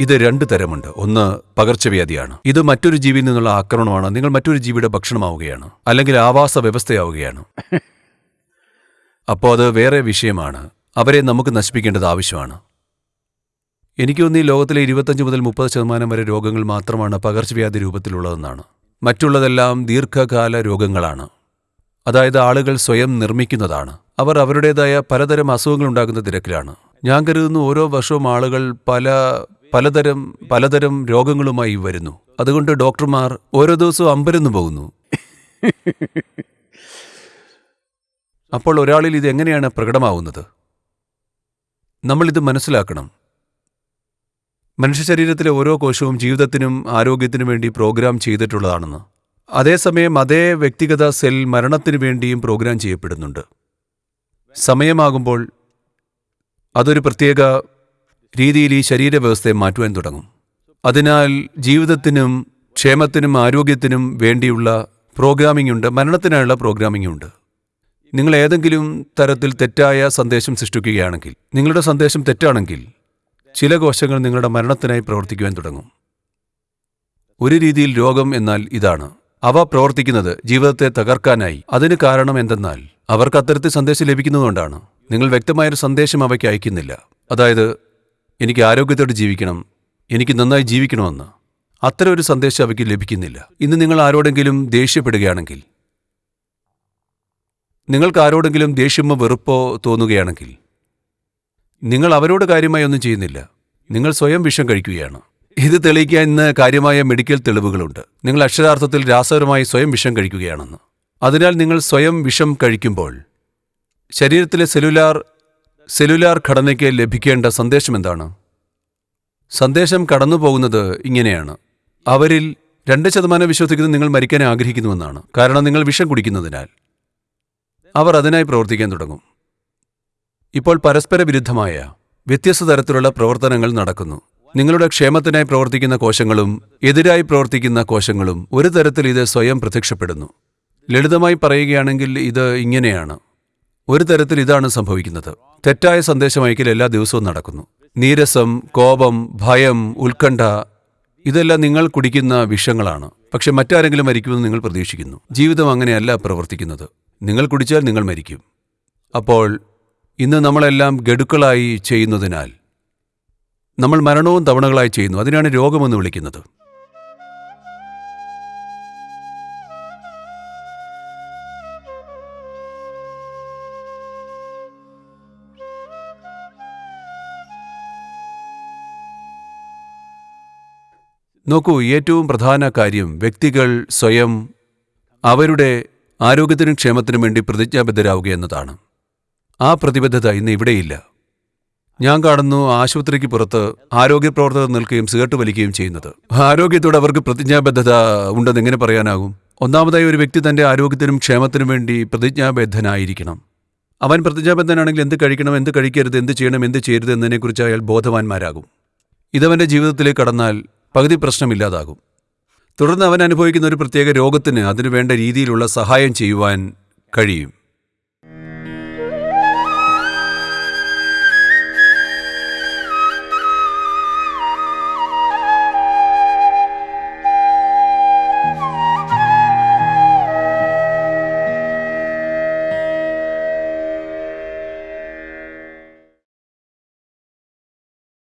ഇത് രണ്ട് തരമുണ്ട്. ഒന്ന് പകർച്ചവ്യാധിയാണ്. ഇത് മറ്റൊരു ജീവിയിൽ നിന്നുള്ള ആക്രമണമാണ്. നിങ്ങൾ മറ്റൊരു ജീവിയുടെ ഭക്ഷണമാവുകയാണ്. അല്ലെങ്കിൽ ആവാസ വ്യവസ്ഥയാവുകയാണ്. അപ്പോൾ അത് വേറെ വിഷയമാണ്. അവരെ നമുക്ക് നശിപ്പിക്കേണ്ടത് ആവശ്യമാണ്. എനിക്ക് ഈ ലോകത്തിലെ ഇരുപത്തഞ്ച് മുതൽ മുപ്പത് ശതമാനം വരെ രോഗങ്ങൾ മാത്രമാണ് പകർച്ചവ്യാധി രൂപത്തിലുള്ളതെന്നാണ്. മറ്റുള്ളതെല്ലാം ദീർഘകാല രോഗങ്ങളാണ്. അതായത് ആളുകൾ സ്വയം നിർമ്മിക്കുന്നതാണ്. അവർ അവരുടേതായ പലതരം അസുഖങ്ങൾ ഉണ്ടാക്കുന്ന തിരക്കിലാണ്. ഞാൻ കരുതുന്നു ഓരോ വർഷവും ആളുകൾ പല പലതരം പലതരം രോഗങ്ങളുമായി വരുന്നു. അതുകൊണ്ട് ഡോക്ടർമാർ ഓരോ ദിവസവും അമ്പരന്ന് പോകുന്നു. അപ്പോൾ ഒരാളിൽ ഇത് എങ്ങനെയാണ് പ്രകടമാവുന്നത്? നമ്മളിത് മനസ്സിലാക്കണം. മനുഷ്യ ശരീരത്തിലെ ഓരോ കോശവും ജീവിതത്തിനും ആരോഗ്യത്തിനും വേണ്ടി പ്രോഗ്രാം ചെയ്തിട്ടുള്ളതാണെന്ന്. അതേസമയം അതേ വ്യക്തിഗത സെൽ മരണത്തിനു വേണ്ടിയും പ്രോഗ്രാം ചെയ്യപ്പെടുന്നുണ്ട്. സമയമാകുമ്പോൾ അതൊരു പ്രത്യേക രീതിയിൽ ഈ ശരീരവ്യവസ്ഥയെ മാറ്റുവാൻ തുടങ്ങും. അതിനാൽ ജീവിതത്തിനും ക്ഷേമത്തിനും ആരോഗ്യത്തിനും വേണ്ടിയുള്ള പ്രോഗ്രാമിംഗ് ഉണ്ട് മരണത്തിനായുള്ള പ്രോഗ്രാമിംഗ് ഉണ്ട്. നിങ്ങൾ ഏതെങ്കിലും തരത്തിൽ തെറ്റായ സന്ദേശം സൃഷ്ടിക്കുകയാണെങ്കിൽ നിങ്ങളുടെ സന്ദേശം തെറ്റാണെങ്കിൽ ചില കോശങ്ങൾ നിങ്ങളുടെ മരണത്തിനായി പ്രവർത്തിക്കുവാൻ തുടങ്ങും. ഒരു രീതിയിൽ രോഗം എന്നാൽ ഇതാണ്. അവ പ്രവർത്തിക്കുന്നത് ജീവിതത്തെ തകർക്കാനായി. അതിന് കാരണം എന്തെന്നാൽ അവർക്ക് അത്തരത്തിൽ സന്ദേശം ലഭിക്കുന്നതുകൊണ്ടാണ്. നിങ്ങൾ വ്യക്തമായൊരു സന്ദേശം അവയ്ക്ക് അയക്കുന്നില്ല. അതായത് എനിക്ക് ആരോഗ്യത്തോടെ ജീവിക്കണം എനിക്ക് നന്നായി ജീവിക്കണമെന്ന്. അത്തരം ഒരു സന്ദേശം അവയ്ക്ക് ലഭിക്കുന്നില്ല. ഇന്ന് നിങ്ങൾ ആരോടെങ്കിലും ദേഷ്യപ്പെടുകയാണെങ്കിൽ നിങ്ങൾക്ക് ആരോടെങ്കിലും ദേഷ്യമോ വെറുപ്പോ തോന്നുകയാണെങ്കിൽ നിങ്ങൾ അവരോട് കാര്യമായി ഒന്നും ചെയ്യുന്നില്ല. നിങ്ങൾ സ്വയം വിഷം കഴിക്കുകയാണ്. ഇത് തെളിയിക്കാൻ ഇന്ന് കാര്യമായ മെഡിക്കൽ തെളിവുകളുണ്ട്. നിങ്ങൾ അക്ഷരാർത്ഥത്തിൽ രാസപരമായി സ്വയം വിഷം കഴിക്കുകയാണെന്ന്. അതിനാൽ നിങ്ങൾ സ്വയം വിഷം കഴിക്കുമ്പോൾ ശരീരത്തിലെ സെല്ലുലാർ സെല്ലുലാർ ഘടനയ്ക്ക് ലഭിക്കേണ്ട സന്ദേശം എന്താണ്? സന്ദേശം കടന്നു പോകുന്നത് ഇങ്ങനെയാണ്. അവരിൽ രണ്ട് ശതമാനം വിശ്വസിക്കുന്നത് നിങ്ങൾ മരിക്കാൻ ആഗ്രഹിക്കുന്നുവെന്നാണ്. കാരണം നിങ്ങൾ വിഷം കുടിക്കുന്നതിനാൽ. അവർ അതിനായി പ്രവർത്തിക്കാൻ തുടങ്ങും. ഇപ്പോൾ പരസ്പര വിരുദ്ധമായ വ്യത്യസ്ത തരത്തിലുള്ള പ്രവർത്തനങ്ങൾ നടക്കുന്നു. നിങ്ങളുടെ ക്ഷേമത്തിനായി പ്രവർത്തിക്കുന്ന കോശങ്ങളും എതിരായി പ്രവർത്തിക്കുന്ന കോശങ്ങളും ഒരു തരത്തിൽ ഇത് സ്വയം പ്രത്യക്ഷപ്പെടുന്നു. ലളിതമായി പറയുകയാണെങ്കിൽ ഇത് ഇങ്ങനെയാണ്. ഒരു തരത്തിൽ ഇതാണ് സംഭവിക്കുന്നത്. തെറ്റായ സന്ദേശം അയക്കൽ എല്ലാ ദിവസവും നടക്കുന്നു. നീരസം കോപം ഭയം ഉത്കണ്ഠ ഇതെല്ലാം നിങ്ങൾ കുടിക്കുന്ന വിഷങ്ങളാണ്. പക്ഷെ മറ്റാരെങ്കിലും മരിക്കുമെന്ന് നിങ്ങൾ പ്രതീക്ഷിക്കുന്നു. ജീവിതം അങ്ങനെയല്ല പ്രവർത്തിക്കുന്നത്. നിങ്ങൾ കുടിച്ചാൽ നിങ്ങൾ മരിക്കും. അപ്പോൾ ഇന്ന് നമ്മളെല്ലാം ഗഡുക്കളായി ചെയ്യുന്നതിനാൽ നമ്മൾ മരണവും തവണകളായി ചെയ്യുന്നു. അതിനാണ് രോഗമെന്ന് വിളിക്കുന്നത്. നോക്കൂ ഏറ്റവും പ്രധാന കാര്യം വ്യക്തികൾ സ്വയം അവരുടെ ആരോഗ്യത്തിനും ക്ഷേമത്തിനും വേണ്ടി പ്രതിജ്ഞാബദ്ധരാവുക എന്നതാണ്. ആ പ്രതിബദ്ധത ഇന്ന് ഇവിടെയില്ല. ഞാൻ കാണുന്നു ആശുപത്രിക്ക് പുറത്ത് ആരോഗ്യ പ്രവർത്തകർ നിൽക്കുകയും സിഗരറ്റ് വലിക്കുകയും ചെയ്യുന്നത്. ആരോഗ്യത്തോട് അവർക്ക് പ്രതിജ്ഞാബദ്ധത ഉണ്ടെന്ന് എങ്ങനെ പറയാനാകും? ഒന്നാമതായി ഒരു വ്യക്തി തന്റെ ആരോഗ്യത്തിനും ക്ഷേമത്തിനും വേണ്ടി പ്രതിജ്ഞാബദ്ധനായിരിക്കണം. അവൻ പ്രതിജ്ഞാബദ്ധനാണെങ്കിൽ എന്ത് കഴിക്കണം എന്ത് കഴിക്കരുത് എന്ത് ചെയ്യണം എന്ത് ചെയ്യരുത് എന്നതിനെക്കുറിച്ച് അയാൾ ബോധവാന്മാരാകും. ഇതവന്റെ ജീവിതത്തിലേക്ക് കടന്നാൽ പകുതി പ്രശ്നമില്ലാതാകും. തുടർന്ന് അവൻ അനുഭവിക്കുന്ന ഒരു പ്രത്യേക രോഗത്തിന് അതിനു വേണ്ട രീതിയിലുള്ള സഹായം ചെയ്യുവാൻ കഴിയും.